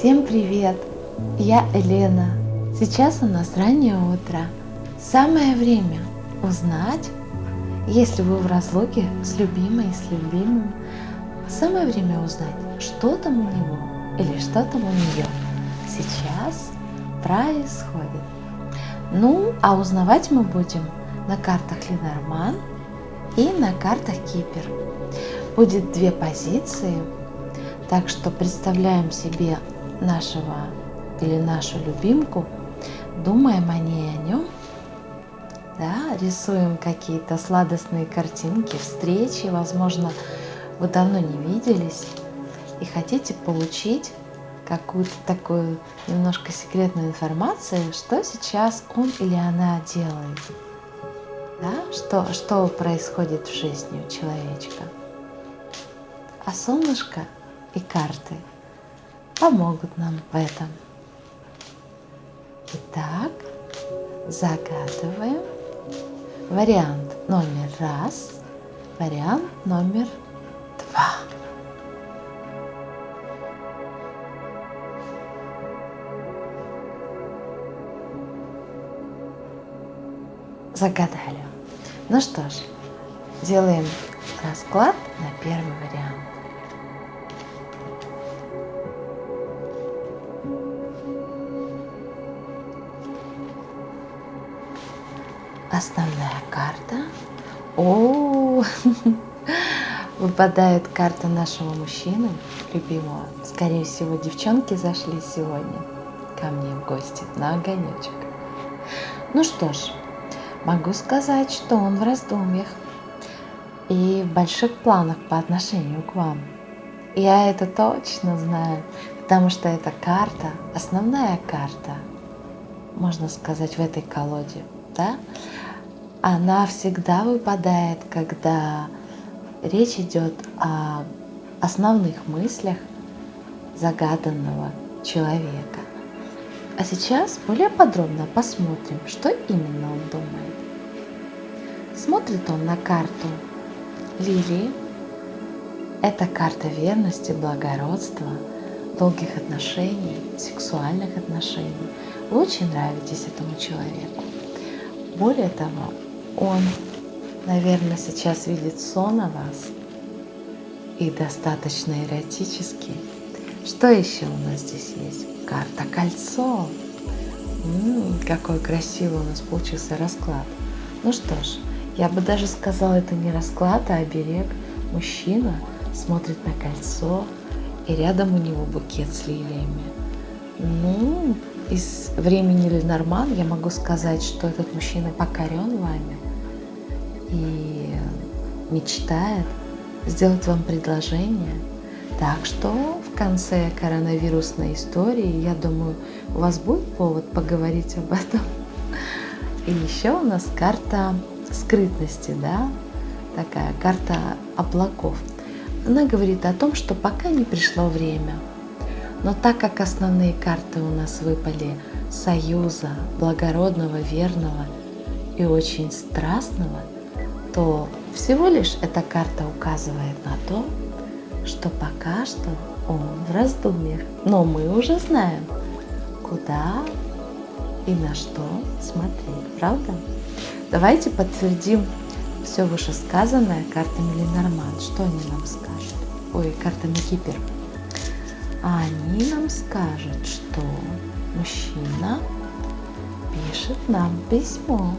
Всем привет! Я Елена. Сейчас у нас раннее утро. Самое время узнать, если вы в разлуке с любимой, с любимым, самое время узнать, что там у него или что там у нее сейчас происходит. Ну, а узнавать мы будем на картах Ленорман и на картах Кипер. Будет две позиции, так что представляем себе нашего или нашу любимку, думаем о ней, о нем, да, рисуем какие-то сладостные картинки, встречи, возможно, вы давно не виделись и хотите получить какую-то такую немножко секретную информацию, что сейчас он или она делает, да, что, что происходит в жизни у человечка. А солнышко и карты помогут нам в этом. Итак, загадываем вариант номер раз, вариант номер два. Загадали. Ну что ж, делаем расклад на первый вариант. Основная карта. О, выпадает карта нашего мужчины, любимого. Скорее всего, девчонки зашли сегодня ко мне в гости на огонечек. Ну что ж, могу сказать, что он в раздумьях и в больших планах по отношению к вам. Я это точно знаю, потому что эта карта, основная карта, можно сказать, в этой колоде, да, она всегда выпадает, когда речь идет о основных мыслях загаданного человека. А сейчас более подробно посмотрим, что именно он думает. Смотрит он на карту лилии. Это карта верности, благородства, долгих отношений, сексуальных отношений. Вы очень нравитесь этому человеку. Более того, он, наверное, сейчас видит сон о вас и достаточно эротический. Что еще у нас здесь есть? Карта кольцо. М-м, какой красивый у нас получился расклад. Ну что ж, я бы даже сказала, это не расклад, а оберег. Мужчина смотрит на кольцо, и рядом у него букет с лилиями. Ну, из времени Ленорман я могу сказать, что этот мужчина покорен вами и мечтает сделать вам предложение. Так что в конце коронавирусной истории, я думаю, у вас будет повод поговорить об этом. И еще у нас карта скрытности, да, такая карта облаков. Она говорит о том, что пока не пришло время. Но так как основные карты у нас выпали союза, благородного, верного и очень страстного, то всего лишь эта карта указывает на то, что пока что он в раздумьях. Но мы уже знаем, куда и на что смотреть, правда? Давайте подтвердим все вышесказанное картами Ленорман. Что они нам скажут? Ой, картами Кипер. А они нам скажут, что мужчина пишет нам письмо.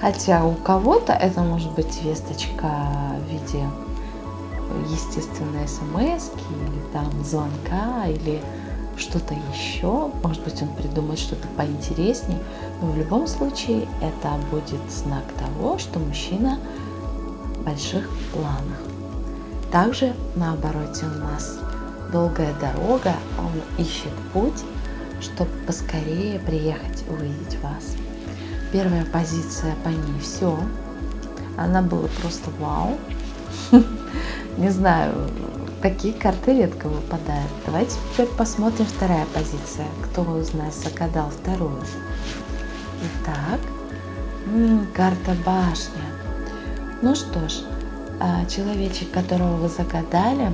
Хотя у кого-то это может быть весточка в виде естественной смс или там звонка или что-то еще. Может быть, он придумает что-то поинтереснее. Но в любом случае это будет знак того, что мужчина в больших планах. Также на обороте у нас долгая дорога, он ищет путь, чтобы поскорее приехать увидеть вас. Первая позиция по ней все. Она была просто вау. Не знаю, такие карты редко выпадают. Давайте теперь посмотрим вторая позиция. Кто из нас загадал вторую? Итак, карта башня. Ну что ж, а, человечек, которого вы загадали,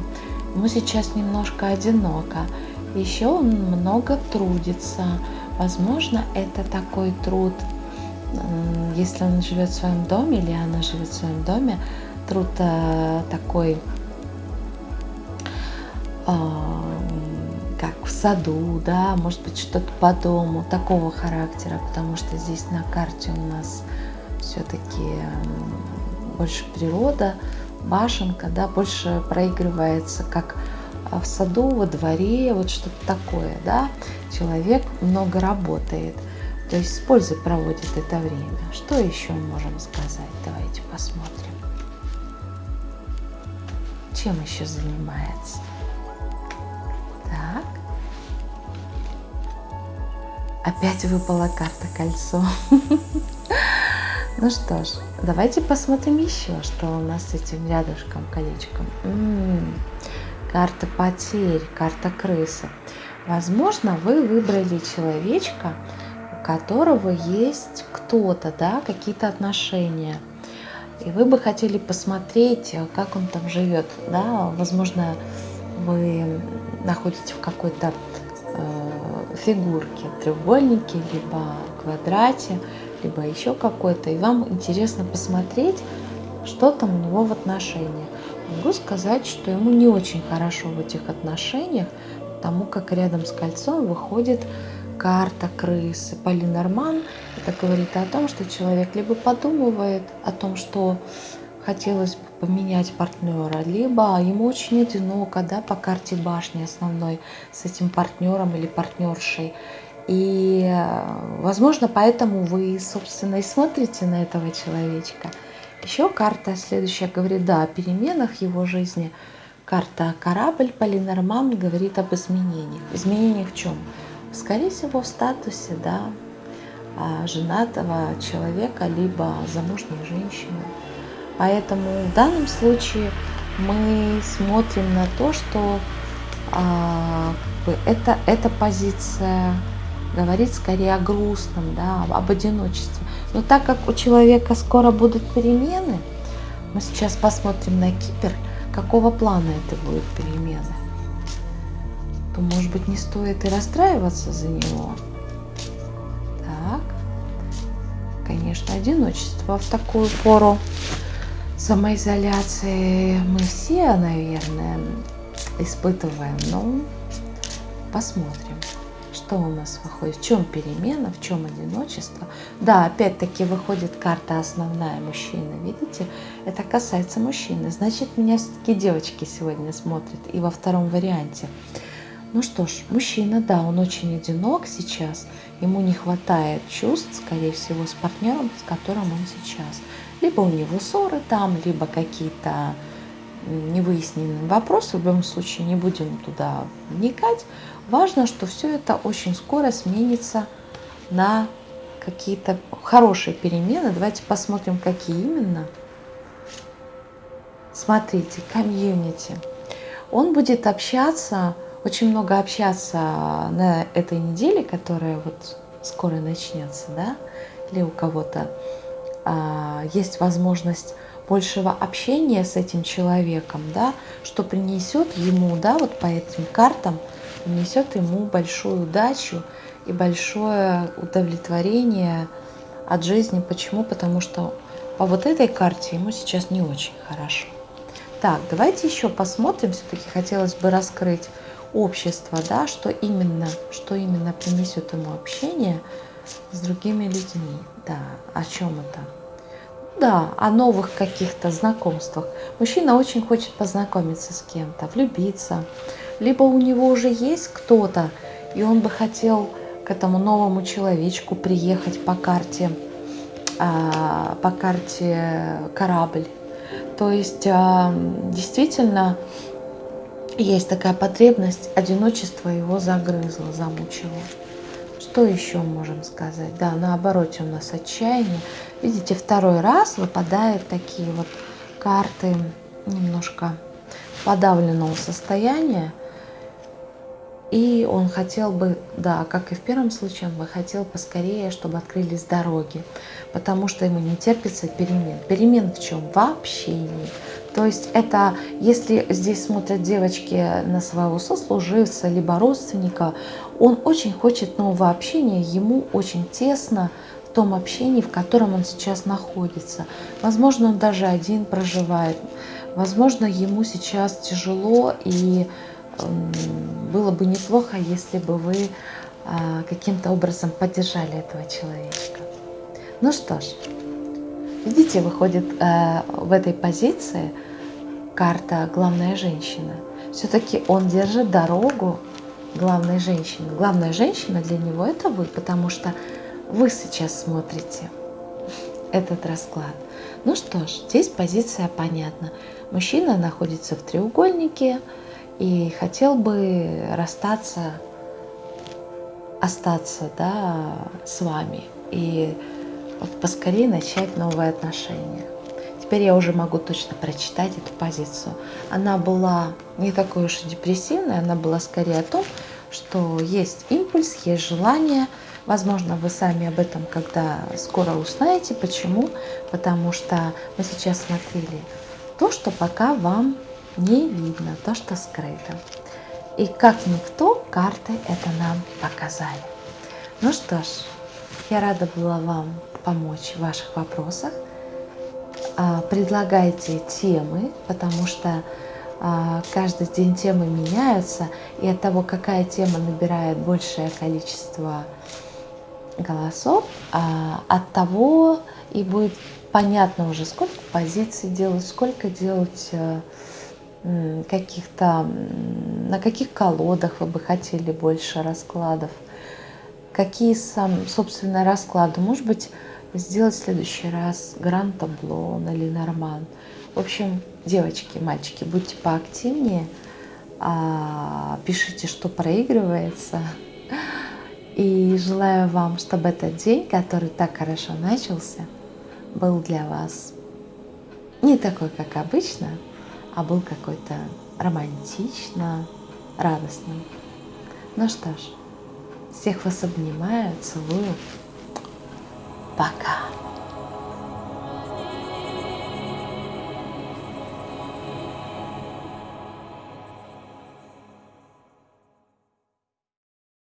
ему сейчас немножко одиноко. Еще он много трудится. Возможно, это такой труд, если он живет в своем доме или она живет в своем доме, труд э, такой, а, как в саду, да, может быть что-то по дому, такого характера, потому что здесь на карте у нас все-таки больше природа, башенка, да, больше проигрывается как а, в саду, во дворе, вот что-то такое, да, человек много работает, то есть с пользой проводит это время. Что еще можем сказать? Давайте посмотрим. Чем еще занимается? Так. Опять выпала карта кольцо. Ну что ж, давайте посмотрим еще, что у нас с этим рядышком колечком. М -м -м, карта потерь, карта крысы. Возможно, вы выбрали человечка, у которого есть кто-то, да, какие-то отношения. И вы бы хотели посмотреть, как он там живет. Да? Возможно, вы находите в какой-то э, фигурке, треугольнике, либо квадрате, либо еще какой-то, и вам интересно посмотреть, что там у него в отношениях. Могу сказать, что ему не очень хорошо в этих отношениях, потому как рядом с кольцом выходит карта крысы. Полинорман это говорит о том, что человек либо подумывает о том, что хотелось бы поменять партнера, либо ему очень одиноко да, по карте башни основной с этим партнером или партнершей. И, возможно, поэтому вы, собственно, и смотрите на этого человечка. Еще карта следующая говорит, да, о переменах его жизни. Карта корабль Полинорман говорит об изменениях. Изменениях в чем? Скорее всего, в статусе, да, а, женатого человека, либо замужней женщины. Поэтому в данном случае мы смотрим на то, что а, это, эта позиция говорит скорее о грустном, да, об одиночестве. Но так как у человека скоро будут перемены, мы сейчас посмотрим на Кипр, какого плана это будут перемены, то, может быть, не стоит и расстраиваться за него. Так, конечно, одиночество в такую пору самоизоляции мы все, наверное, испытываем, но посмотрим что у нас выходит? В чем перемена, в чем одиночество? Да, опять-таки выходит карта основная мужчина. Видите? Это касается мужчины. Значит, меня все-таки девочки сегодня смотрят. И во втором варианте. Ну что ж, мужчина, да, он очень одинок сейчас. Ему не хватает чувств, скорее всего, с партнером, с которым он сейчас. Либо у него ссоры там, либо какие-то невыясненные вопросы. В любом случае не будем туда вникать. Важно, что все это очень скоро сменится на какие-то хорошие перемены. Давайте посмотрим, какие именно. Смотрите, комьюнити. Он будет общаться, очень много общаться на этой неделе, которая вот скоро начнется, да, или у кого-то а, есть возможность большего общения с этим человеком, да, что принесет ему, да, вот по этим картам – несет ему большую удачу и большое удовлетворение от жизни. Почему? Потому что по вот этой карте ему сейчас не очень хорошо. Так, давайте еще посмотрим. Все-таки хотелось бы раскрыть общество, да, что именно, что именно принесет ему общение с другими людьми. Да, о чем это? Да, о новых каких-то знакомствах. Мужчина очень хочет познакомиться с кем-то, влюбиться, либо у него уже есть кто-то, и он бы хотел к этому новому человечку приехать по карте, а, по карте корабль. То есть а, действительно есть такая потребность, одиночество его загрызло, замучило. Что еще можем сказать? Да, на обороте у нас отчаяние. Видите, второй раз выпадают такие вот карты немножко подавленного состояния. И он хотел бы, да, как и в первом случае, он бы хотел поскорее, чтобы открылись дороги, потому что ему не терпится перемен. Перемен в чем? В общении. То есть это, если здесь смотрят девочки на своего сослуживца, либо родственника, он очень хочет нового общения, ему очень тесно в том общении, в котором он сейчас находится. Возможно, он даже один проживает. Возможно, ему сейчас тяжело, и было бы неплохо, если бы вы а, каким-то образом поддержали этого человечка. Ну что ж, видите, выходит э, в этой позиции карта «Главная женщина». Все-таки он держит дорогу главной женщины. Главная женщина для него – это вы, потому что вы сейчас смотрите этот расклад. Ну что ж, здесь позиция понятна. Мужчина находится в треугольнике и хотел бы расстаться, остаться да, с вами и поскорее начать новые отношения. Теперь я уже могу точно прочитать эту позицию. Она была не такой уж и депрессивной, она была скорее о том, что есть импульс, есть желание. Возможно, вы сами об этом когда скоро узнаете. Почему? Потому что мы сейчас смотрели то, что пока вам не видно, то, что скрыто. И как никто, карты это нам показали. Ну что ж, я рада была вам помочь в ваших вопросах. А, предлагайте темы, потому что а, каждый день темы меняются, и от того, какая тема набирает большее количество голосов, а, от того и будет понятно уже, сколько позиций делать, сколько делать каких-то, на каких колодах вы бы хотели больше раскладов, какие сам, собственно, расклады. Может быть, сделать в следующий раз гранд табло или норман. В общем, девочки, мальчики, будьте поактивнее, а, пишите, что проигрывается. И желаю вам, чтобы этот день, который так хорошо начался, был для вас не такой, как обычно, а был какой-то романтично радостным. Ну что ж, всех вас обнимаю, целую. Пока.